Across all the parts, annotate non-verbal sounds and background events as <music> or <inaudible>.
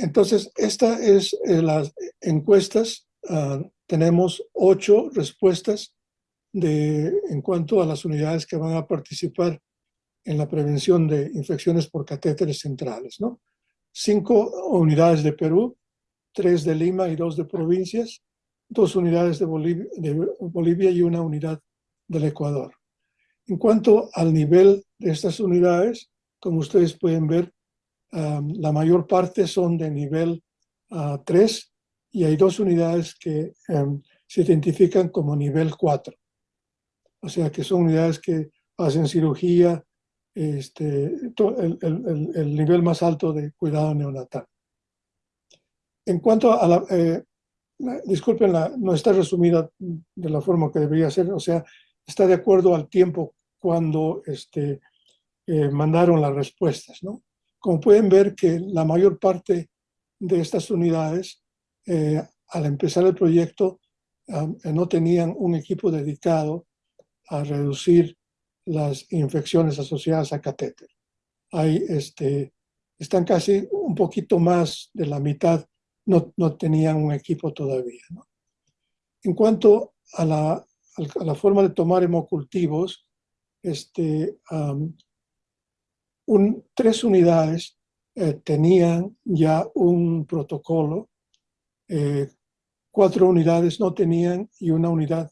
Entonces, esta es eh, las encuestas. ah, tenemos ocho respuestas de, en cuanto a las unidades que van a participar en la prevención de infecciones por catéteres centrales, ¿no? Cinco unidades de Perú, tres de Lima y dos de provincias, dos unidades de Bolivia, de Bolivia y una unidad del Ecuador. En cuanto al nivel de estas unidades, como ustedes pueden ver, um, la mayor parte son de nivel 3 y hay dos unidades que um, se identifican como nivel 4. O sea que son unidades que hacen cirugía, este, el- el- el nivel más alto de cuidado neonatal. En cuanto a la, eh, la- disculpen, la- no está resumida de la forma que debería ser, o sea, está de acuerdo al tiempo cuando este, eh, mandaron las respuestas, ¿no? Como pueden ver que la mayor parte de estas unidades, eh, al empezar el proyecto, ah, no tenían un equipo dedicado a reducir las infecciones asociadas a catéter. Hay, este, están casi un poquito más de la mitad, no, no tenían un equipo todavía. En cuanto a la, a la forma de tomar hemocultivos, este, tres unidades eh, tenían ya un protocolo, eh, cuatro unidades no tenían y una unidad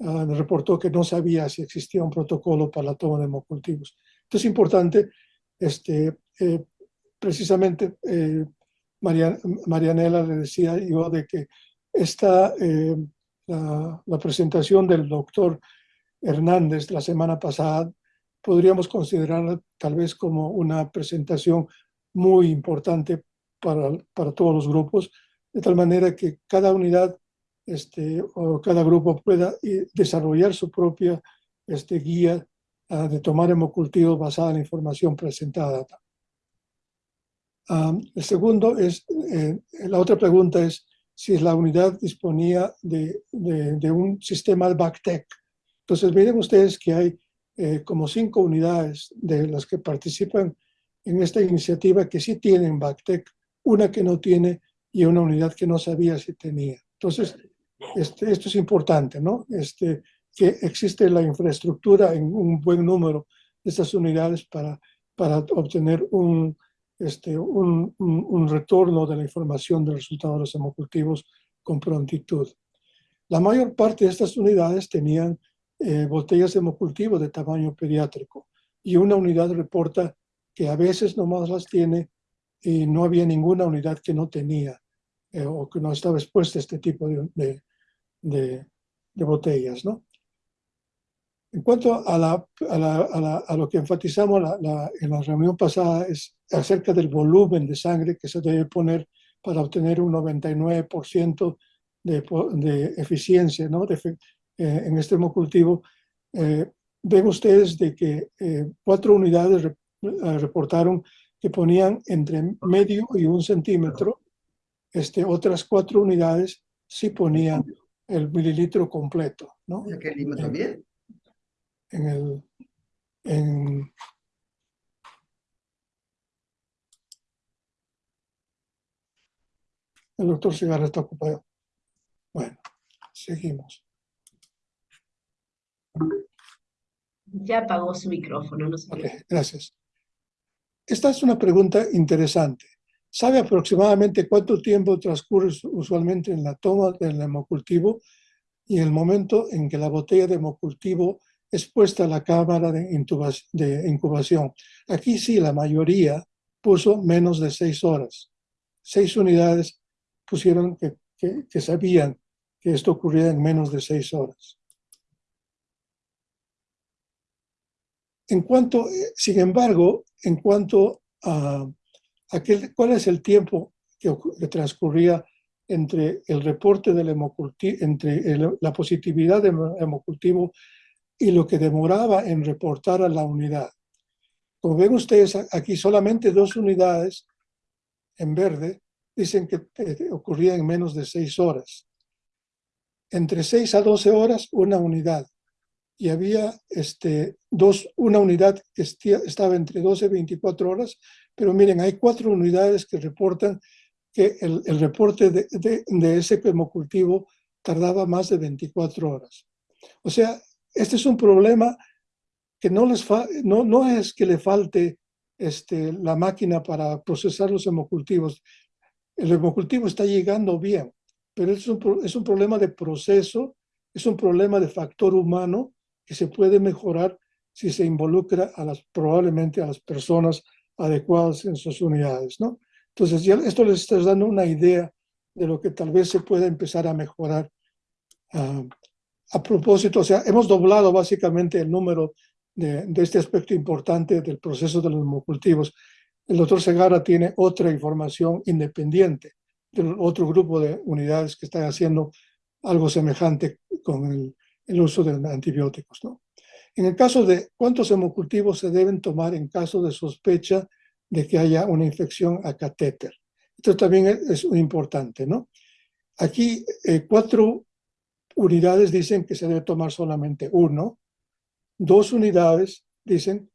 ah, reportó que no sabía si existía un protocolo para la toma de hemocultivos. Entonces es importante, este, eh, precisamente María- Marianela le decía yo de que esta, la, la presentación del doctor Hernández la semana pasada podríamos considerarla tal vez como una presentación muy importante para, para todos los grupos, de tal manera que cada unidad este, o cada grupo pueda eh, desarrollar su propia este, guía ah, de tomar hemocultivos basada en la información presentada. Ah, el segundo es, eh, la otra pregunta es si la unidad disponía de, de, de un sistema BACTEC. Entonces miren ustedes que hay eh, como cinco unidades de las que participan en esta iniciativa que sí tienen BACTEC, una que no tiene y una unidad que no sabía si tenía. Entonces, este, esto es importante, ¿no? Este, que existe la infraestructura en un buen número de estas unidades para, para obtener un, este, un, un, un retorno de la información del resultado de los hemocultivos con prontitud. La mayor parte de estas unidades tenían eh, botellas de hemocultivo de tamaño pediátrico y una unidad reporta que a veces nomás las tiene y no había ninguna unidad que no tenía eh, o que no estaba expuesta a este tipo de, de, botellas, ¿no? En cuanto a, lo que enfatizamos en la reunión pasada es acerca del volumen de sangre que se debe poner para obtener un 99% de, de eficiencia ¿no? de, eh, en este hemocultivo. Eh, ven ustedes de que eh, cuatro unidades re, reportaron que ponían entre medio y un centímetro. Este, otras cuatro unidades sí ponían el mililitro completo. ¿no? ¿Aquí en también? En el, en, el doctor Cigarra está ocupado. Bueno, seguimos. Ya apagó su micrófono, no sé. Gracias. Esta es una pregunta interesante. ¿Sabe aproximadamente cuánto tiempo transcurre usualmente en la toma del hemocultivo y el momento en que la botella de hemocultivo es puesta a la cámara de, incubación? Aquí sí, la mayoría puso menos de seis horas. Seis unidades pusieron que, que, que sabían que esto ocurría en menos de seis horas. En cuanto, sin embargo, en cuanto a, a qué, cuál es el tiempo que, transcurría entre el reporte del la positividad del hemocultivo y lo que demoraba en reportar a la unidad. Como ven ustedes, aquí solamente dos unidades en verde dicen que eh, ocurría en menos de seis horas. Entre 6 a 12 horas, una unidad y había este, dos, una unidad que estaba entre 12 y 24 horas, pero miren, hay cuatro unidades que reportan que el, el reporte de, de, de, ese hemocultivo tardaba más de 24 horas. O sea, este es un problema que no, les no, no es que le falte este, la máquina para procesar los hemocultivos. El hemocultivo está llegando bien, pero es un, es un problema de proceso, es un problema de factor humano que se puede mejorar si se involucra a las, probablemente a las personas adecuadas en sus unidades, ¿no? Entonces, ya esto les está dando una idea de lo que tal vez se pueda empezar a mejorar. Uh, a propósito, o sea, hemos doblado básicamente el número de, de, este aspecto importante del proceso de los hemocultivos. El doctor Segara tiene otra información independiente del otro grupo de unidades que están haciendo algo semejante con el, el uso de antibióticos. ¿no? En el caso de cuántos hemocultivos se deben tomar en caso de sospecha de que haya una infección a catéter. Esto también es, importante, ¿no? Aquí eh, cuatro unidades dicen que se debe tomar solamente uno. Dos unidades dicen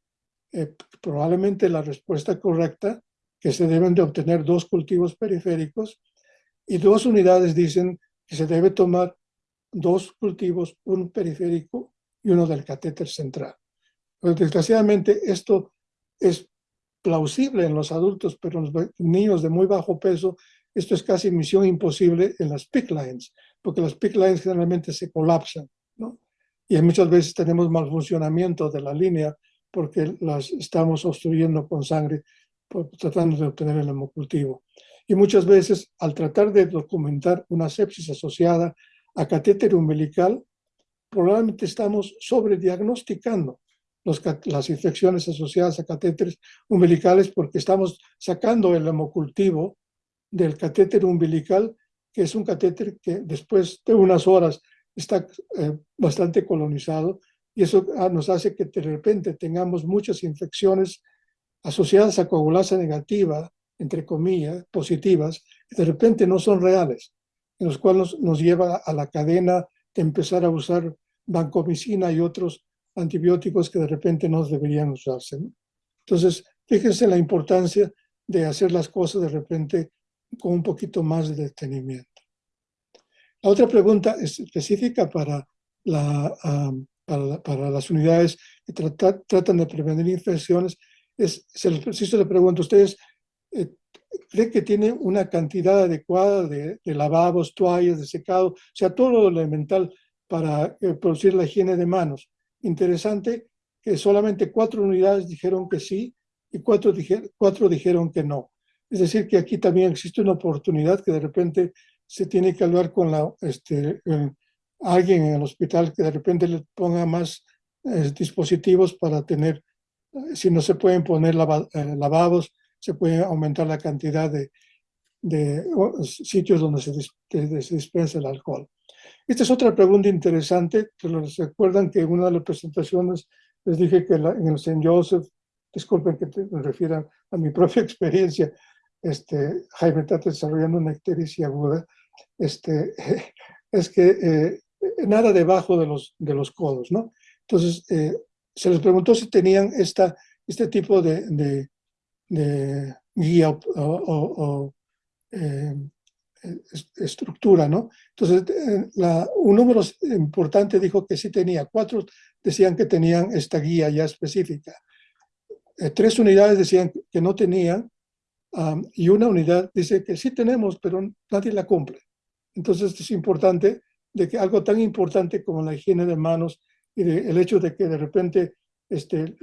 eh, probablemente la respuesta correcta, que se deben de obtener dos cultivos periféricos. Y dos unidades dicen que se debe tomar dos cultivos, un periférico y uno del catéter central. Pero desgraciadamente esto es plausible en los adultos, pero en los niños de muy bajo peso, esto es casi misión imposible en las PIC lines, porque las PIC lines generalmente se colapsan, ¿no? Y muchas veces tenemos mal funcionamiento de la línea porque las estamos obstruyendo con sangre, tratando de obtener el hemocultivo. Y muchas veces, al tratar de documentar una sepsis asociada a catéter umbilical, probablemente estamos sobrediagnosticando las infecciones asociadas a catéteres umbilicales porque estamos sacando el hemocultivo del catéter umbilical, que es un catéter que después de unas horas está eh, bastante colonizado y eso ah, nos hace que de repente tengamos muchas infecciones asociadas a coagulasa negativa, entre comillas, positivas, que de repente no son reales, en los cuales nos, lleva a la cadena de empezar a usar vancomicina y otros antibióticos que de repente no deberían usarse. ¿no? Entonces, fíjense la importancia de hacer las cosas de repente con un poquito más de detenimiento. La otra pregunta es específica para, la, para, para, las unidades que trata, tratan de prevenir infecciones. Es, se les, si se le pregunto, ¿ustedes eh, creen que tienen una cantidad adecuada de, de, lavabos, toallas, de secado, o sea, todo lo elemental para eh, producir la higiene de manos? Interesante que solamente cuatro unidades dijeron que sí y cuatro, dijer, cuatro dijeron que no. Es decir, que aquí también existe una oportunidad que de repente se tiene que hablar con la, este, eh, alguien en el hospital que de repente le ponga más eh, dispositivos para tener, eh, si no se pueden poner lava, lavabos, se puede aumentar la cantidad de, de sitios donde se, de, se dispensa el alcohol. Esta es otra pregunta interesante, que les recuerdan que en una de las presentaciones les dije que en el St. Joseph, disculpen que te, me refiera a mi <laughs> propia experiencia, este, Jaime está desarrollando una ictericia aguda, este, <laughs> es que eh, nada debajo de los, de los codos, ¿no? Entonces, eh, se les preguntó si tenían esta, este tipo de, de guía o, o, o eh, estructura, ¿no? Entonces, eh, la, un número importante dijo que sí tenía, cuatro decían que tenían esta guía ya específica, eh, tres unidades decían que no tenían, um, y una unidad dice que sí tenemos, pero nadie la cumple. Entonces, es importante de que algo tan importante como la higiene de manos y de, el hecho de que de repente este,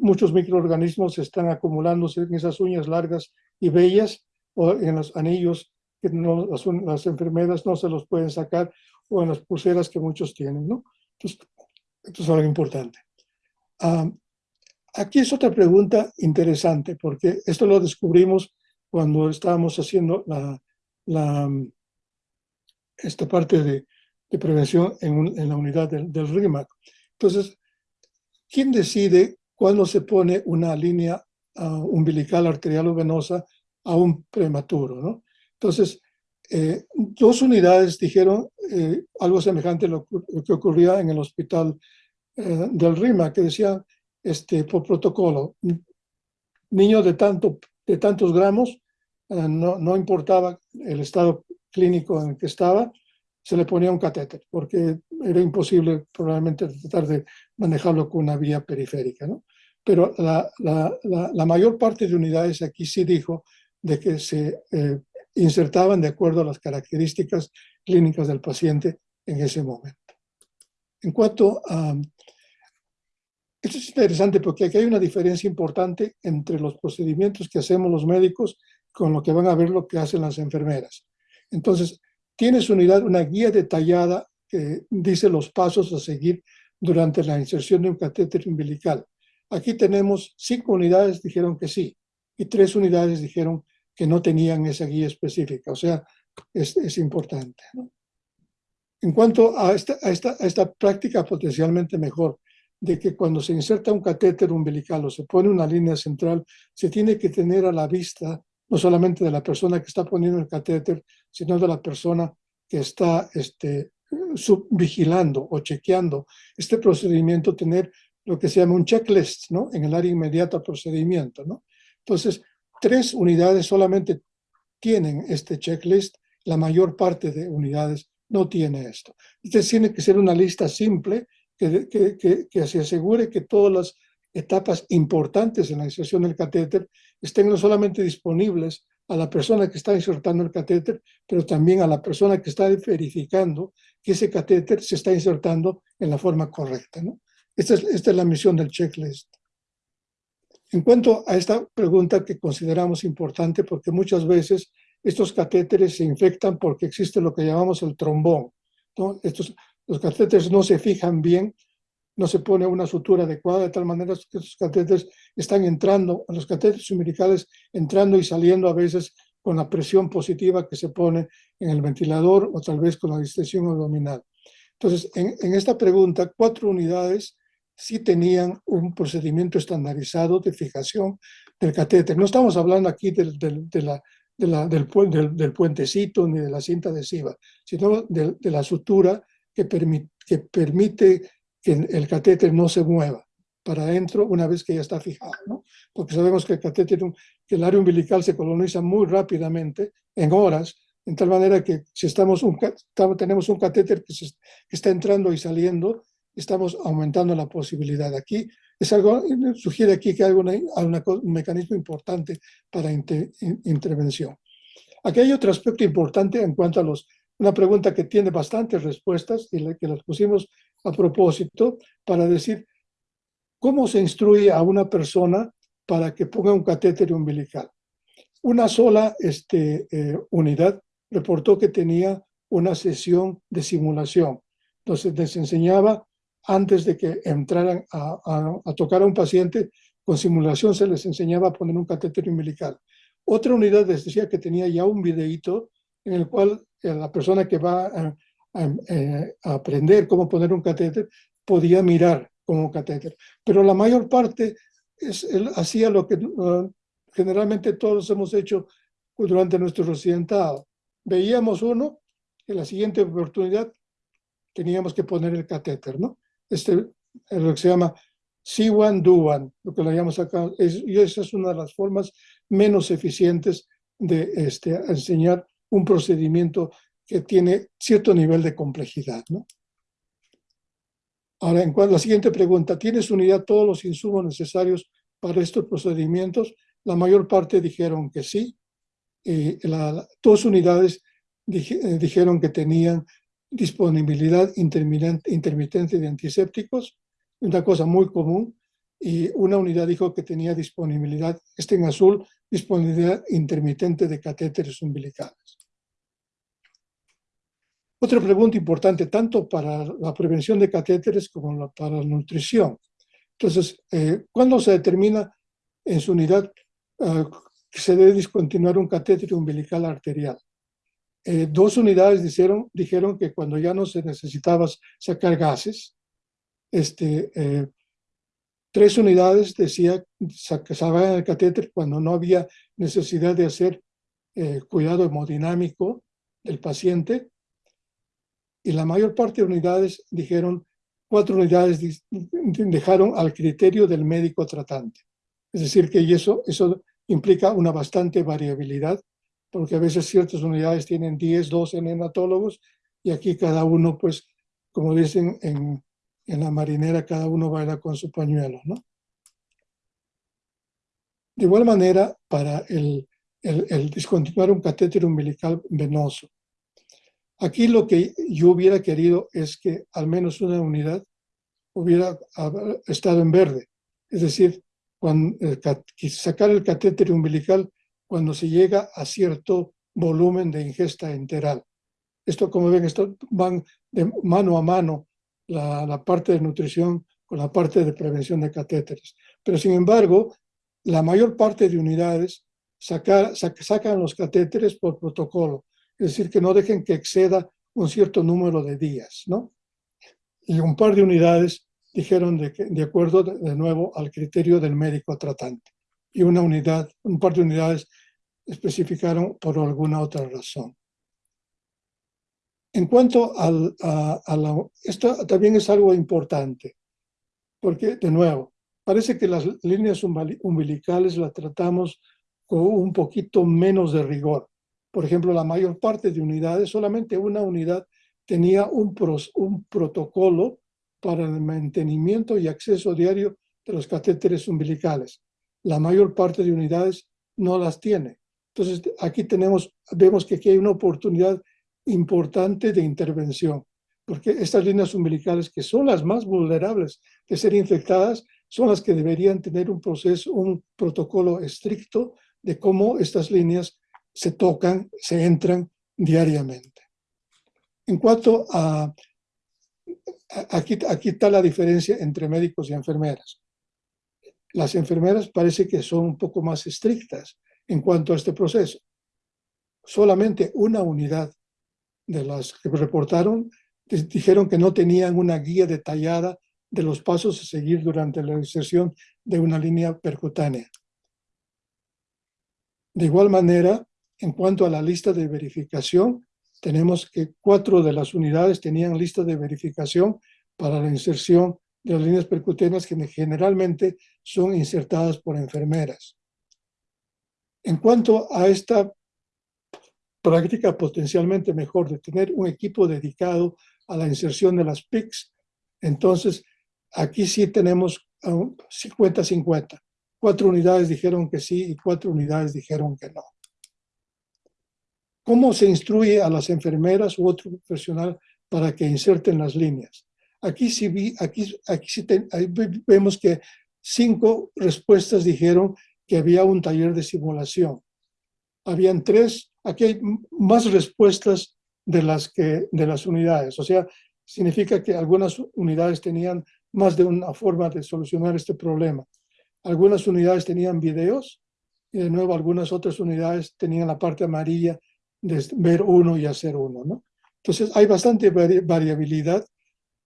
muchos microorganismos están acumulándose en esas uñas largas y bellas o en los anillos que las, las, enfermeras no se los pueden sacar, o en las pulseras que muchos tienen, ¿no? Entonces, esto es algo importante. Um, aquí es otra pregunta interesante, porque esto lo descubrimos cuando estábamos haciendo esta parte de, prevención en, la unidad del, del RIMAC. Entonces, ¿quién decide cuándo se pone una línea uh, umbilical arterial o venosa a un prematuro, ¿no? Entonces, eh, dos unidades dijeron eh, algo semejante a lo, lo, que ocurría en el hospital eh, del RIMA, que decía, este, por protocolo, niño de, tanto, de tantos gramos eh, no, no importaba el estado clínico en el que estaba, se le ponía un catéter, porque era imposible probablemente tratar de manejarlo con una vía periférica. ¿no? Pero la, la, la, mayor parte de unidades aquí sí dijo de que se eh, insertaban de acuerdo a las características clínicas del paciente en ese momento. En cuanto a... Esto es interesante porque aquí hay una diferencia importante entre los procedimientos que hacemos los médicos con lo que van a ver lo que hacen las enfermeras. Entonces, tienes unidad, una guía detallada que dice los pasos a seguir durante la inserción de un catéter umbilical. Aquí tenemos cinco unidades dijeron que sí y tres unidades dijeron que no tenían esa guía específica. O sea, es, importante. En cuanto a, esta, a esta práctica potencialmente mejor, de que cuando se inserta un catéter umbilical o se pone una línea central, se tiene que tener a la vista no solamente de la persona que está poniendo el catéter, sino de la persona que está este, vigilando o chequeando este procedimiento, tener lo que se llama un checklist ¿no? en el área inmediata al procedimiento. ¿no? Entonces, tres unidades solamente tienen este checklist, la mayor parte de unidades no tiene esto. Entonces tiene que ser una lista simple que, que, que, se asegure que todas las etapas importantes en la inserción del catéter estén no solamente disponibles a la persona que está insertando el catéter, pero también a la persona que está verificando que ese catéter se está insertando en la forma correcta. ¿no? Esta, es, esta es la misión del checklist. En cuanto a esta pregunta que consideramos importante, porque muchas veces estos catéteres se infectan porque existe lo que llamamos el trombón. Estos, los catéteres no se fijan bien, no se pone una sutura adecuada, de tal manera que estos catéteres están entrando, los catéteres umbilicales entrando y saliendo a veces con la presión positiva que se pone en el ventilador o tal vez con la distensión abdominal. Entonces, en, esta pregunta, cuatro unidades sí tenían un procedimiento estandarizado de fijación del catéter. No estamos hablando aquí de, de, de del, del, del, puentecito ni de la cinta adhesiva, sino de, la sutura que, permite, que permite que el catéter no se mueva para adentro una vez que ya está fijado, ¿no? Porque sabemos que el catéter, que el área umbilical se coloniza muy rápidamente, en horas, en tal manera que si estamos un, tenemos un catéter que, se, que está entrando y saliendo, estamos aumentando la posibilidad. Aquí es algo, sugiere aquí que hay, una, una, un mecanismo importante para inter, intervención. Aquí hay otro aspecto importante en cuanto a los, una pregunta que tiene bastantes respuestas y que las pusimos a propósito para decir cómo se instruye a una persona para que ponga un catéter umbilical. Una sola este, eh, unidad reportó que tenía una sesión de simulación. Entonces les enseñaba antes de que entraran a, tocar a un paciente, con simulación se les enseñaba a poner un catéter umbilical. Otra unidad les decía que tenía ya un videíto en el cual eh, la persona que va eh, aprender cómo poner un catéter podía mirar como un catéter. Pero la mayor parte es, él hacía lo que uh, generalmente todos hemos hecho durante nuestro residentado. Veíamos uno, en la siguiente oportunidad teníamos que poner el catéter, ¿no? este, lo que se llama see one, do one, lo que le llamamos acá, es, y esa es una de las formas menos eficientes de este, enseñar un procedimiento que tiene cierto nivel de complejidad. ¿no? Ahora, en cuanto a la siguiente pregunta, ¿tienes unidad todos los insumos necesarios para estos procedimientos? La mayor parte dijeron que sí. y la, dos unidades eh, dijeron que tenían disponibilidad intermitente de antisépticos, una cosa muy común, y una unidad dijo que tenía disponibilidad, este en azul, disponibilidad intermitente de catéteres umbilicales. Otra pregunta importante, tanto para la prevención de catéteres como para la nutrición. Entonces, eh, ¿cuándo se determina en su unidad uh, que se debe discontinuar un catéter umbilical arterial? eh, dos unidades dijeron, dijeron que cuando ya no se necesitaba sacar gases, este, eh, tres unidades decía que sacaban el catéter cuando no había necesidad de hacer eh, cuidado hemodinámico del paciente, y la mayor parte de unidades dijeron, cuatro unidades dejaron al criterio del médico tratante. Es decir, que eso, eso implica una bastante variabilidad porque a veces ciertas unidades tienen 10, 12 neonatólogos y aquí cada uno, pues, como dicen en, en la marinera, cada uno baila con su pañuelo, ¿no? De igual manera, para el, el, el discontinuar un catéter umbilical venoso. Aquí lo que yo hubiera querido es que al menos una unidad hubiera estado en verde. Es decir, cuando, sacar el catéter umbilical cuando se llega a cierto volumen de ingesta enteral. Esto, como ven, esto van de mano a mano la, parte de nutrición con la parte de prevención de catéteres. Pero, sin embargo, la mayor parte de unidades sacan los catéteres por protocolo, es decir, que no dejen que exceda un cierto número de días, ¿no? Y un par de unidades dijeron de, acuerdo de, de nuevo al criterio del médico tratante. Y una unidad, un par de unidades especificaron por alguna otra razón. En cuanto al, a, a la, esto también es algo importante, porque de nuevo, parece que las líneas umbilicales las tratamos con un poquito menos de rigor. Por ejemplo, la mayor parte de unidades, solamente una unidad tenía un, pros, un protocolo para el mantenimiento y acceso diario de los catéteres umbilicales. La mayor parte de unidades no las tiene. Entonces, aquí tenemos, vemos que aquí hay una oportunidad importante de intervención, porque estas líneas umbilicales, que son las más vulnerables de ser infectadas, son las que deberían tener un proceso, un protocolo estricto de cómo estas líneas se tocan, se entran diariamente. En cuanto a, aquí, aquí está la diferencia entre médicos y enfermeras. Las enfermeras parece que son un poco más estrictas en cuanto a este proceso. Solamente una unidad de las que reportaron dijeron que no tenían una guía detallada de los pasos a seguir durante la inserción de una línea percutánea. De igual manera, en cuanto a la lista de verificación, tenemos que cuatro de las unidades tenían lista de verificación para la inserción de las líneas percutáneas que generalmente son insertadas por enfermeras. En cuanto a esta práctica potencialmente mejor de tener un equipo dedicado a la inserción de las PICs, entonces aquí sí tenemos 50-50. Cuatro unidades dijeron que sí y cuatro unidades dijeron que no. ¿Cómo se instruye a las enfermeras u otro profesional para que inserten las líneas? Aquí sí, vi, aquí, aquí sí vemos que cinco respuestas dijeron que había un taller de simulación. Habían tres, aquí hay más respuestas de las, que, de las unidades. O sea, significa que algunas unidades tenían más de una forma de solucionar este problema. Algunas unidades tenían videos y de nuevo algunas otras unidades tenían la parte amarilla de ver uno y hacer uno. ¿no? Entonces hay bastante variabilidad,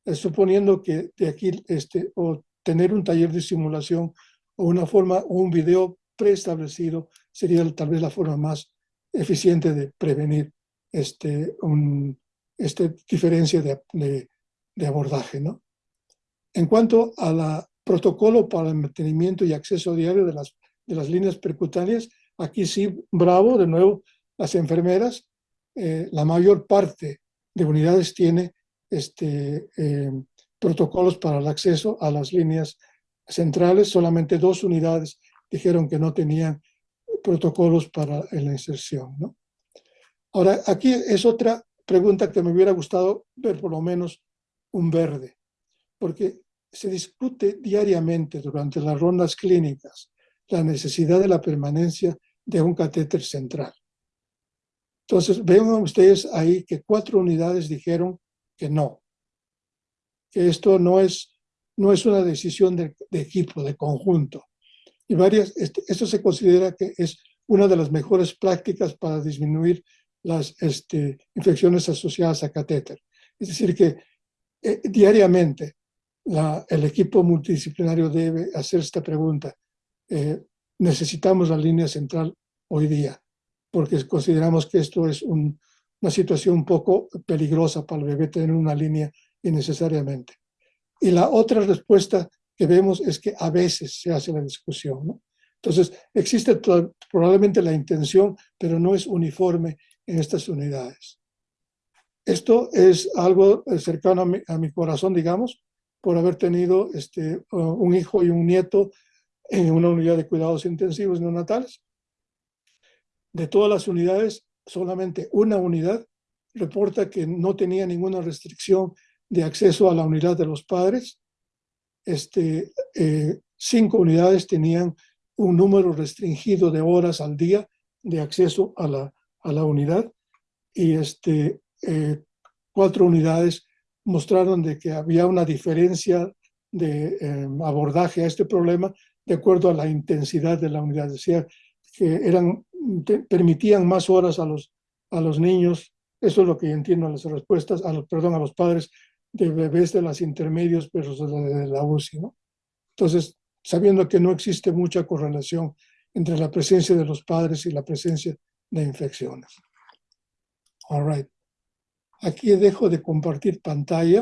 eh, suponiendo que de aquí este, o tener un taller de simulación o una forma o un video preestablecido sería tal vez la forma más eficiente de prevenir este, un, esta diferencia de, de, abordaje. ¿no? En cuanto a la protocolo para el mantenimiento y acceso diario de las, de las líneas percutáneas, aquí sí, bravo, de nuevo, las enfermeras, eh, la mayor parte de unidades tiene este, eh, protocolos para el acceso a las líneas centrales, solamente dos unidades dijeron que no tenían protocolos para la inserción. ¿no? Ahora, aquí es otra pregunta que me hubiera gustado ver por lo menos un verde, porque se discute diariamente durante las rondas clínicas la necesidad de la permanencia de un catéter central. Entonces, ven ustedes ahí que cuatro unidades dijeron que no, que esto no es, no es una decisión de, de equipo, de conjunto. Y varias, este, esto se considera que es una de las mejores prácticas para disminuir las este, infecciones asociadas a catéter. Es decir, que eh, diariamente la, el equipo multidisciplinario debe hacer esta pregunta. Eh, necesitamos la línea central hoy día, porque consideramos que esto es un, una situación un poco peligrosa para el bebé tener una línea innecesariamente. Y la otra respuesta que vemos es que a veces se hace la discusión, ¿no? Entonces, existe probablemente la intención, pero no es uniforme en estas unidades. Esto es algo eh, cercano a mi, corazón, digamos, por haber tenido este, uh, un hijo y un nieto en una unidad de cuidados intensivos neonatales. De todas las unidades, solamente una unidad reporta que no tenía ninguna restricción de acceso a la unidad de los padres. Este, eh, cinco unidades tenían un número restringido de horas al día de acceso a la, a la unidad y este, eh, cuatro unidades mostraron de que había una diferencia de eh, abordaje a este problema de acuerdo a la intensidad de la unidad. Decía que eran, permitían más horas a los, a los niños, eso es lo que entiendo las respuestas, a los, perdón, a los padres de bebés de las intermedios pero de la UCI. ¿no? Entonces, sabiendo que no existe mucha correlación entre la presencia de los padres y la presencia de infecciones. All right. Aquí dejo de compartir pantalla.